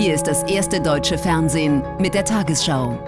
Hier ist das erste deutsche Fernsehen mit der Tagesschau.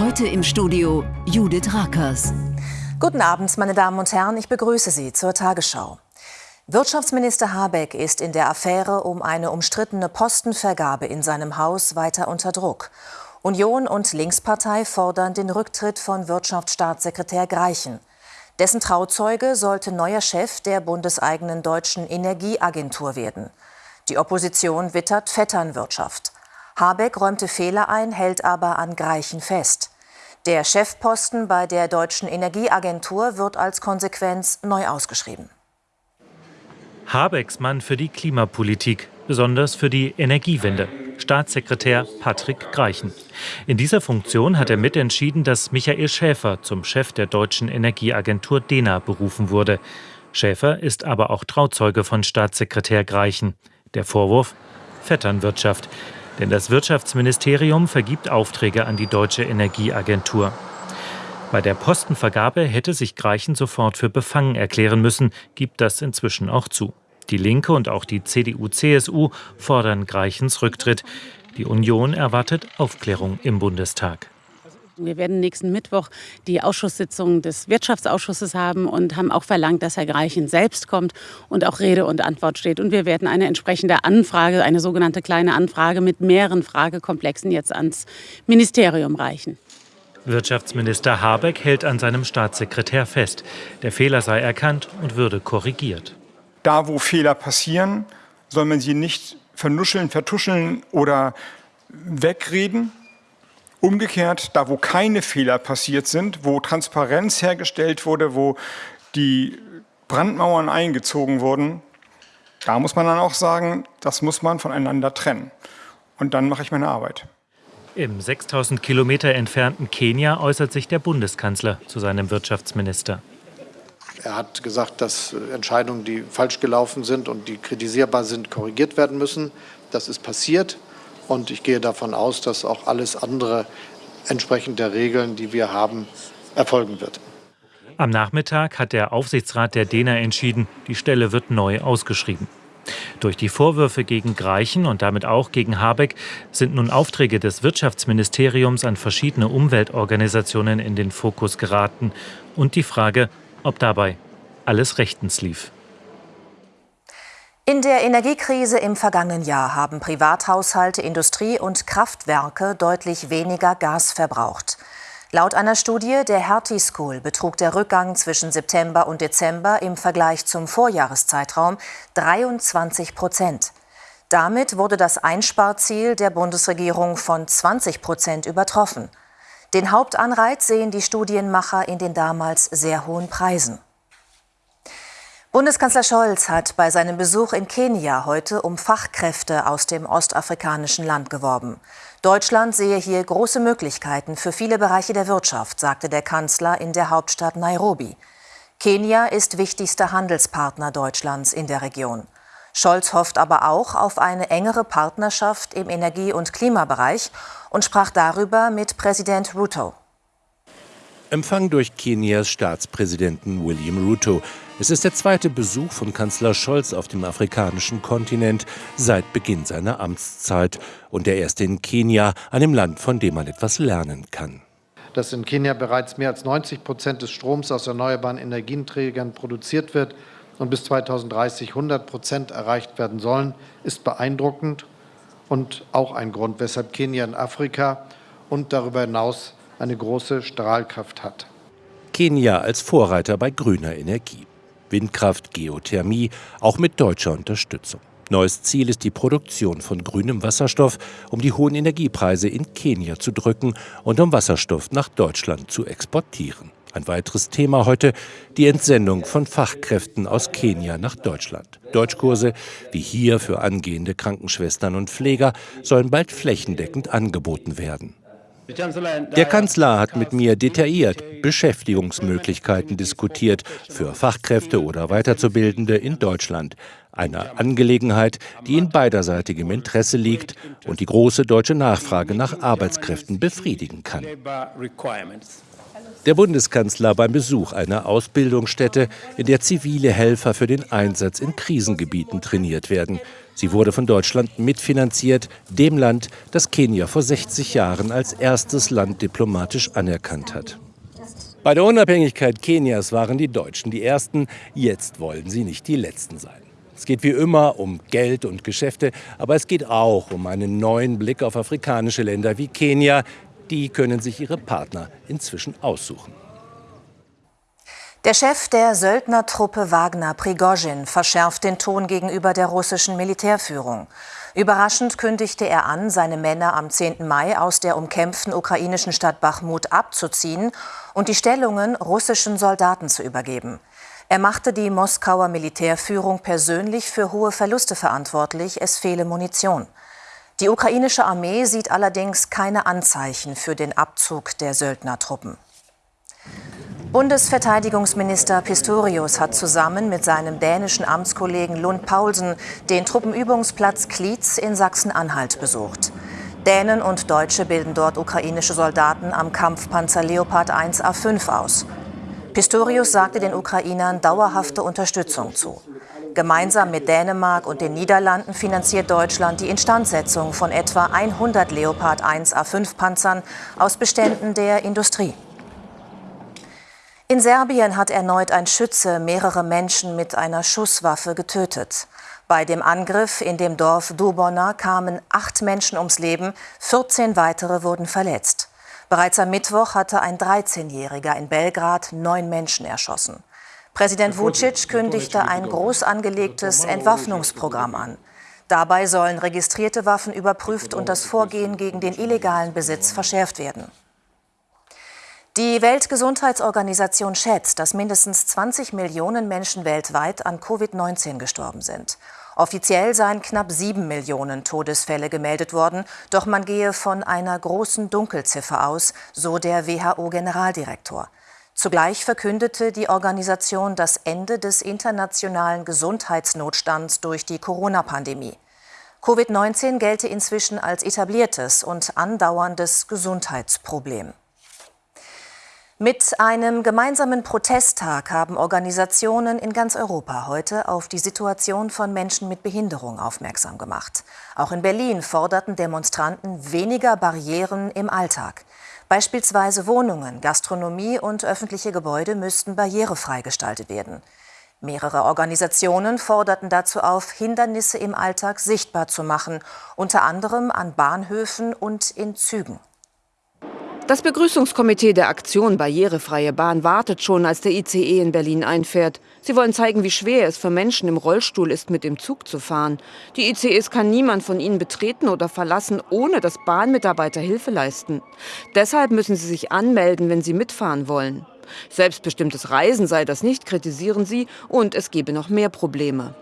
Heute im Studio Judith Rakers. Guten Abend, meine Damen und Herren, ich begrüße Sie zur Tagesschau. Wirtschaftsminister Habeck ist in der Affäre um eine umstrittene Postenvergabe in seinem Haus weiter unter Druck. Union und Linkspartei fordern den Rücktritt von Wirtschaftsstaatssekretär Greichen. Dessen Trauzeuge sollte neuer Chef der bundeseigenen deutschen Energieagentur werden. Die Opposition wittert Vetternwirtschaft. Habeck räumte Fehler ein, hält aber an Greichen fest. Der Chefposten bei der deutschen Energieagentur wird als Konsequenz neu ausgeschrieben. Habecks Mann für die Klimapolitik, besonders für die Energiewende. Staatssekretär Patrick Greichen. In dieser Funktion hat er mitentschieden, dass Michael Schäfer zum Chef der deutschen Energieagentur DENA berufen wurde. Schäfer ist aber auch Trauzeuge von Staatssekretär Greichen. Der Vorwurf? Vetternwirtschaft. Denn das Wirtschaftsministerium vergibt Aufträge an die deutsche Energieagentur. Bei der Postenvergabe hätte sich Greichen sofort für befangen erklären müssen, gibt das inzwischen auch zu. Die Linke und auch die CDU-CSU fordern Greichens Rücktritt. Die Union erwartet Aufklärung im Bundestag. Wir werden nächsten Mittwoch die Ausschusssitzung des Wirtschaftsausschusses haben und haben auch verlangt, dass Herr Greichen selbst kommt und auch Rede und Antwort steht. Und wir werden eine entsprechende Anfrage, eine sogenannte kleine Anfrage mit mehreren Fragekomplexen jetzt ans Ministerium reichen. Wirtschaftsminister Habeck hält an seinem Staatssekretär fest. Der Fehler sei erkannt und würde korrigiert. Da, wo Fehler passieren, soll man sie nicht vernuscheln, vertuscheln oder wegreden. Umgekehrt, da, wo keine Fehler passiert sind, wo Transparenz hergestellt wurde, wo die Brandmauern eingezogen wurden, da muss man dann auch sagen, das muss man voneinander trennen. Und dann mache ich meine Arbeit. Im 6000 Kilometer entfernten Kenia äußert sich der Bundeskanzler zu seinem Wirtschaftsminister. Er hat gesagt, dass Entscheidungen, die falsch gelaufen sind und die kritisierbar sind, korrigiert werden müssen. Das ist passiert und ich gehe davon aus, dass auch alles andere entsprechend der Regeln, die wir haben, erfolgen wird. Am Nachmittag hat der Aufsichtsrat der DENA entschieden, die Stelle wird neu ausgeschrieben. Durch die Vorwürfe gegen Greichen und damit auch gegen Habeck sind nun Aufträge des Wirtschaftsministeriums an verschiedene Umweltorganisationen in den Fokus geraten und die Frage, ob dabei alles rechtens lief. In der Energiekrise im vergangenen Jahr haben Privathaushalte, Industrie und Kraftwerke deutlich weniger Gas verbraucht. Laut einer Studie der Hertie School betrug der Rückgang zwischen September und Dezember im Vergleich zum Vorjahreszeitraum 23 Prozent. Damit wurde das Einsparziel der Bundesregierung von 20 Prozent übertroffen. Den Hauptanreiz sehen die Studienmacher in den damals sehr hohen Preisen. Bundeskanzler Scholz hat bei seinem Besuch in Kenia heute um Fachkräfte aus dem ostafrikanischen Land geworben. Deutschland sehe hier große Möglichkeiten für viele Bereiche der Wirtschaft, sagte der Kanzler in der Hauptstadt Nairobi. Kenia ist wichtigster Handelspartner Deutschlands in der Region. Scholz hofft aber auch auf eine engere Partnerschaft im Energie- und Klimabereich und sprach darüber mit Präsident Ruto. Empfang durch Kenias Staatspräsidenten William Ruto. Es ist der zweite Besuch von Kanzler Scholz auf dem afrikanischen Kontinent seit Beginn seiner Amtszeit und der erste in Kenia, einem Land, von dem man etwas lernen kann. Dass in Kenia bereits mehr als 90 Prozent des Stroms aus erneuerbaren Energieträgern produziert wird und bis 2030 100 Prozent erreicht werden sollen, ist beeindruckend und auch ein Grund, weshalb Kenia in Afrika und darüber hinaus eine große Strahlkraft hat. Kenia als Vorreiter bei grüner Energie. Windkraft, Geothermie, auch mit deutscher Unterstützung. Neues Ziel ist die Produktion von grünem Wasserstoff, um die hohen Energiepreise in Kenia zu drücken und um Wasserstoff nach Deutschland zu exportieren. Ein weiteres Thema heute, die Entsendung von Fachkräften aus Kenia nach Deutschland. Deutschkurse, wie hier für angehende Krankenschwestern und Pfleger, sollen bald flächendeckend angeboten werden. Der Kanzler hat mit mir detailliert Beschäftigungsmöglichkeiten diskutiert für Fachkräfte oder Weiterzubildende in Deutschland. Eine Angelegenheit, die in beiderseitigem Interesse liegt und die große deutsche Nachfrage nach Arbeitskräften befriedigen kann. Der Bundeskanzler beim Besuch einer Ausbildungsstätte, in der zivile Helfer für den Einsatz in Krisengebieten trainiert werden. Sie wurde von Deutschland mitfinanziert, dem Land, das Kenia vor 60 Jahren als erstes Land diplomatisch anerkannt hat. Bei der Unabhängigkeit Kenias waren die Deutschen die Ersten, jetzt wollen sie nicht die Letzten sein. Es geht wie immer um Geld und Geschäfte, aber es geht auch um einen neuen Blick auf afrikanische Länder wie Kenia, die können sich ihre Partner inzwischen aussuchen. Der Chef der Söldnertruppe Wagner, Prigozhin, verschärft den Ton gegenüber der russischen Militärführung. Überraschend kündigte er an, seine Männer am 10. Mai aus der umkämpften ukrainischen Stadt Bachmut abzuziehen und die Stellungen russischen Soldaten zu übergeben. Er machte die Moskauer Militärführung persönlich für hohe Verluste verantwortlich, es fehle Munition. Die ukrainische Armee sieht allerdings keine Anzeichen für den Abzug der Söldnertruppen. Bundesverteidigungsminister Pistorius hat zusammen mit seinem dänischen Amtskollegen Lund Paulsen den Truppenübungsplatz Klietz in Sachsen-Anhalt besucht. Dänen und Deutsche bilden dort ukrainische Soldaten am Kampfpanzer Leopard 1 A5 aus. Pistorius sagte den Ukrainern dauerhafte Unterstützung zu. Gemeinsam mit Dänemark und den Niederlanden finanziert Deutschland die Instandsetzung von etwa 100 Leopard 1 A5 Panzern aus Beständen der Industrie. In Serbien hat erneut ein Schütze mehrere Menschen mit einer Schusswaffe getötet. Bei dem Angriff in dem Dorf Dubona kamen acht Menschen ums Leben, 14 weitere wurden verletzt. Bereits am Mittwoch hatte ein 13-Jähriger in Belgrad neun Menschen erschossen. Präsident Vucic kündigte ein groß angelegtes Entwaffnungsprogramm an. Dabei sollen registrierte Waffen überprüft und das Vorgehen gegen den illegalen Besitz verschärft werden. Die Weltgesundheitsorganisation schätzt, dass mindestens 20 Millionen Menschen weltweit an Covid-19 gestorben sind. Offiziell seien knapp sieben Millionen Todesfälle gemeldet worden, doch man gehe von einer großen Dunkelziffer aus, so der WHO-Generaldirektor. Zugleich verkündete die Organisation das Ende des internationalen Gesundheitsnotstands durch die Corona-Pandemie. Covid-19 gelte inzwischen als etabliertes und andauerndes Gesundheitsproblem. Mit einem gemeinsamen Protesttag haben Organisationen in ganz Europa heute auf die Situation von Menschen mit Behinderung aufmerksam gemacht. Auch in Berlin forderten Demonstranten weniger Barrieren im Alltag. Beispielsweise Wohnungen, Gastronomie und öffentliche Gebäude müssten barrierefrei gestaltet werden. Mehrere Organisationen forderten dazu auf, Hindernisse im Alltag sichtbar zu machen, unter anderem an Bahnhöfen und in Zügen. Das Begrüßungskomitee der Aktion Barrierefreie Bahn wartet schon, als der ICE in Berlin einfährt. Sie wollen zeigen, wie schwer es für Menschen im Rollstuhl ist, mit dem Zug zu fahren. Die ICEs kann niemand von ihnen betreten oder verlassen, ohne dass Bahnmitarbeiter Hilfe leisten. Deshalb müssen sie sich anmelden, wenn sie mitfahren wollen. Selbstbestimmtes Reisen sei das nicht, kritisieren sie, und es gebe noch mehr Probleme.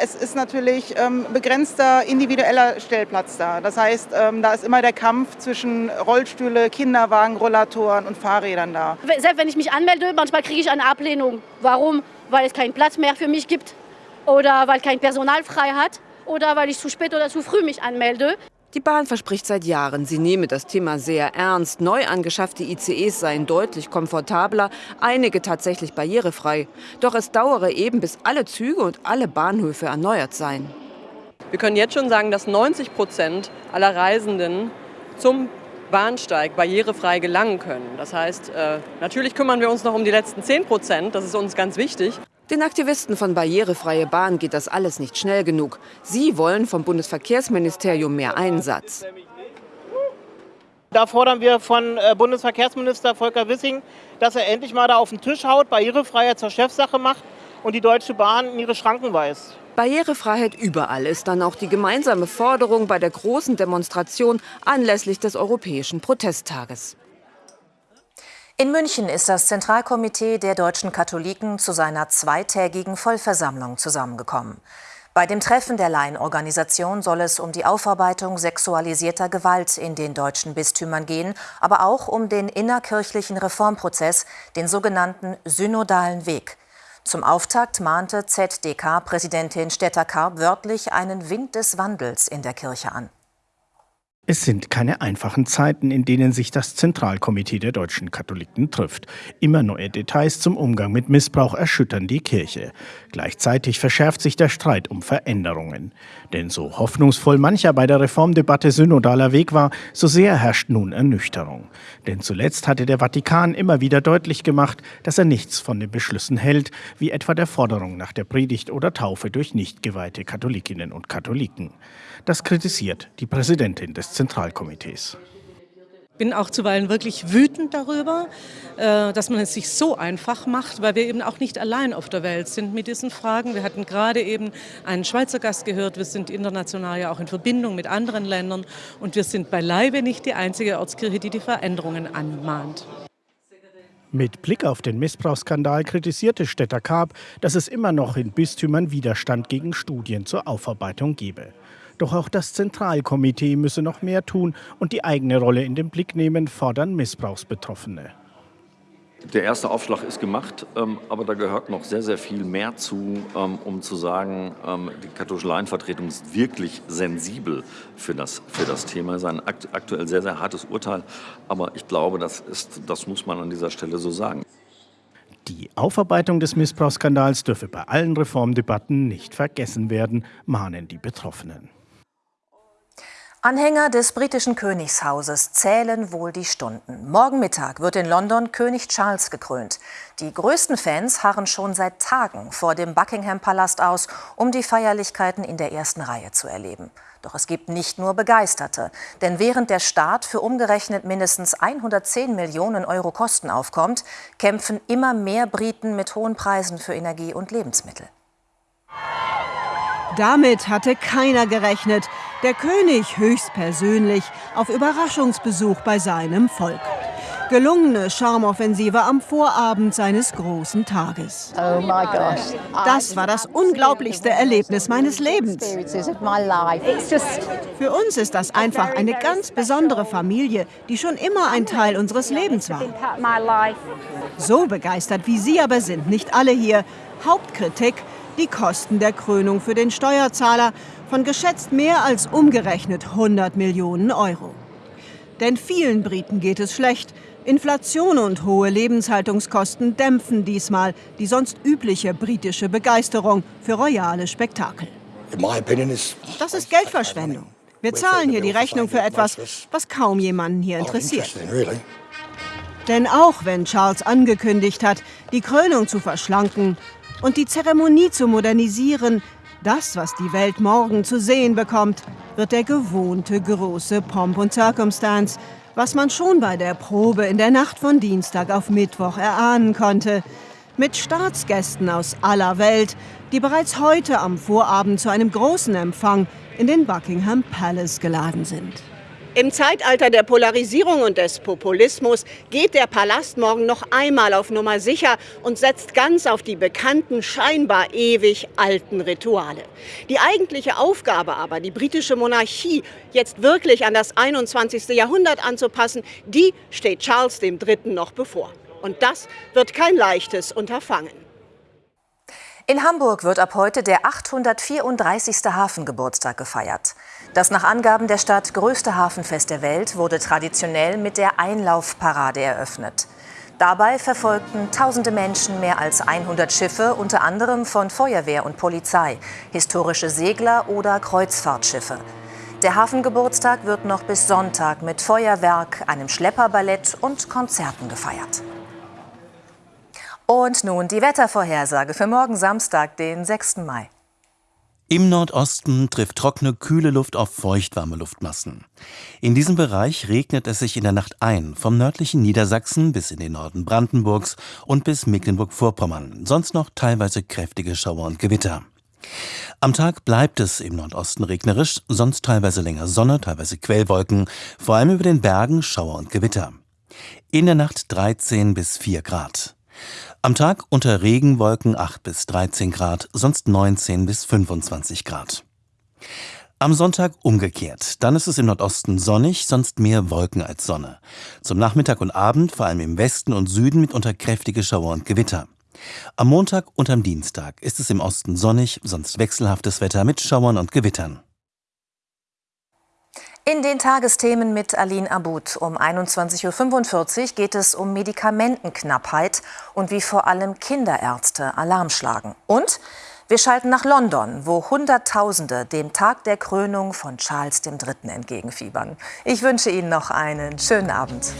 Es ist natürlich ähm, begrenzter individueller Stellplatz da. Das heißt, ähm, da ist immer der Kampf zwischen Rollstühle, Kinderwagen, Rollatoren und Fahrrädern da. Selbst wenn ich mich anmelde, manchmal kriege ich eine Ablehnung. Warum? Weil es keinen Platz mehr für mich gibt oder weil kein Personal frei hat oder weil ich zu spät oder zu früh mich anmelde. Die Bahn verspricht seit Jahren, sie nehme das Thema sehr ernst. Neu angeschaffte ICEs seien deutlich komfortabler, einige tatsächlich barrierefrei. Doch es dauere eben, bis alle Züge und alle Bahnhöfe erneuert seien. Wir können jetzt schon sagen, dass 90 Prozent aller Reisenden zum Bahnsteig barrierefrei gelangen können. Das heißt, äh, natürlich kümmern wir uns noch um die letzten 10 Prozent, das ist uns ganz wichtig. Den Aktivisten von Barrierefreie Bahn geht das alles nicht schnell genug. Sie wollen vom Bundesverkehrsministerium mehr Einsatz. Da fordern wir von äh, Bundesverkehrsminister Volker Wissing, dass er endlich mal da auf den Tisch haut, Barrierefreiheit zur Chefsache macht und die Deutsche Bahn in ihre Schranken weist. Barrierefreiheit überall ist dann auch die gemeinsame Forderung bei der großen Demonstration anlässlich des Europäischen Protesttages. In München ist das Zentralkomitee der deutschen Katholiken zu seiner zweitägigen Vollversammlung zusammengekommen. Bei dem Treffen der Laienorganisation soll es um die Aufarbeitung sexualisierter Gewalt in den deutschen Bistümern gehen, aber auch um den innerkirchlichen Reformprozess, den sogenannten synodalen Weg. Zum Auftakt mahnte ZDK-Präsidentin Stetter-Karp wörtlich einen Wind des Wandels in der Kirche an. Es sind keine einfachen Zeiten, in denen sich das Zentralkomitee der deutschen Katholiken trifft. Immer neue Details zum Umgang mit Missbrauch erschüttern die Kirche. Gleichzeitig verschärft sich der Streit um Veränderungen. Denn so hoffnungsvoll mancher bei der Reformdebatte synodaler Weg war, so sehr herrscht nun Ernüchterung. Denn zuletzt hatte der Vatikan immer wieder deutlich gemacht, dass er nichts von den Beschlüssen hält, wie etwa der Forderung nach der Predigt oder Taufe durch nicht geweihte Katholikinnen und Katholiken. Das kritisiert die Präsidentin des Zentralkomitees. Ich bin auch zuweilen wirklich wütend darüber, äh, dass man es sich so einfach macht, weil wir eben auch nicht allein auf der Welt sind mit diesen Fragen. Wir hatten gerade eben einen Schweizer Gast gehört. Wir sind international ja auch in Verbindung mit anderen Ländern und wir sind beileibe nicht die einzige Ortskirche, die die Veränderungen anmahnt. Mit Blick auf den Missbrauchsskandal kritisierte Stetter Karp, dass es immer noch in Bistümern Widerstand gegen Studien zur Aufarbeitung gebe. Doch auch das Zentralkomitee müsse noch mehr tun und die eigene Rolle in den Blick nehmen, fordern Missbrauchsbetroffene. Der erste Aufschlag ist gemacht, ähm, aber da gehört noch sehr, sehr viel mehr zu, ähm, um zu sagen, ähm, die katholische Laienvertretung ist wirklich sensibel für das, für das Thema. Es ist ein aktuell sehr, sehr hartes Urteil, aber ich glaube, das, ist, das muss man an dieser Stelle so sagen. Die Aufarbeitung des Missbrauchsskandals dürfe bei allen Reformdebatten nicht vergessen werden, mahnen die Betroffenen. Anhänger des britischen Königshauses zählen wohl die Stunden. Morgen Mittag wird in London König Charles gekrönt. Die größten Fans harren schon seit Tagen vor dem Buckingham Palast aus, um die Feierlichkeiten in der ersten Reihe zu erleben. Doch es gibt nicht nur Begeisterte. Denn während der Staat für umgerechnet mindestens 110 Millionen Euro Kosten aufkommt, kämpfen immer mehr Briten mit hohen Preisen für Energie und Lebensmittel. Damit hatte keiner gerechnet. Der König höchstpersönlich auf Überraschungsbesuch bei seinem Volk. Gelungene Charmoffensive am Vorabend seines großen Tages. Oh my gosh. Das war das unglaublichste Erlebnis meines Lebens. Für uns ist das einfach eine ganz besondere Familie, die schon immer ein Teil unseres Lebens war. So begeistert wie Sie aber sind nicht alle hier. Hauptkritik, die Kosten der Krönung für den Steuerzahler von geschätzt mehr als umgerechnet 100 Millionen Euro. Denn vielen Briten geht es schlecht. Inflation und hohe Lebenshaltungskosten dämpfen diesmal die sonst übliche britische Begeisterung für royale Spektakel. Das ist Geldverschwendung. Wir zahlen hier die Rechnung für etwas, was kaum jemanden hier interessiert. Denn auch wenn Charles angekündigt hat, die Krönung zu verschlanken und die Zeremonie zu modernisieren, das, was die Welt morgen zu sehen bekommt, wird der gewohnte große Pomp und Circumstance, was man schon bei der Probe in der Nacht von Dienstag auf Mittwoch erahnen konnte. Mit Staatsgästen aus aller Welt, die bereits heute am Vorabend zu einem großen Empfang in den Buckingham Palace geladen sind. Im Zeitalter der Polarisierung und des Populismus geht der Palast morgen noch einmal auf Nummer sicher und setzt ganz auf die bekannten, scheinbar ewig alten Rituale. Die eigentliche Aufgabe aber, die britische Monarchie jetzt wirklich an das 21. Jahrhundert anzupassen, die steht Charles III. noch bevor. Und das wird kein leichtes Unterfangen. In Hamburg wird ab heute der 834. Hafengeburtstag gefeiert. Das nach Angaben der Stadt größte Hafenfest der Welt wurde traditionell mit der Einlaufparade eröffnet. Dabei verfolgten tausende Menschen mehr als 100 Schiffe, unter anderem von Feuerwehr und Polizei, historische Segler oder Kreuzfahrtschiffe. Der Hafengeburtstag wird noch bis Sonntag mit Feuerwerk, einem Schlepperballett und Konzerten gefeiert. Und nun die Wettervorhersage für morgen Samstag, den 6. Mai. Im Nordosten trifft trockene, kühle Luft auf feuchtwarme Luftmassen. In diesem Bereich regnet es sich in der Nacht ein, vom nördlichen Niedersachsen bis in den Norden Brandenburgs und bis Mecklenburg-Vorpommern, sonst noch teilweise kräftige Schauer und Gewitter. Am Tag bleibt es im Nordosten regnerisch, sonst teilweise länger Sonne, teilweise Quellwolken, vor allem über den Bergen Schauer und Gewitter. In der Nacht 13 bis 4 Grad. Am Tag unter Regenwolken 8 bis 13 Grad, sonst 19 bis 25 Grad. Am Sonntag umgekehrt. Dann ist es im Nordosten sonnig, sonst mehr Wolken als Sonne. Zum Nachmittag und Abend vor allem im Westen und Süden mitunter kräftige Schauer und Gewitter. Am Montag und am Dienstag ist es im Osten sonnig, sonst wechselhaftes Wetter mit Schauern und Gewittern. In den Tagesthemen mit Aline Abud um 21.45 Uhr geht es um Medikamentenknappheit und wie vor allem Kinderärzte Alarm schlagen. Und wir schalten nach London, wo Hunderttausende dem Tag der Krönung von Charles III. entgegenfiebern. Ich wünsche Ihnen noch einen schönen Abend.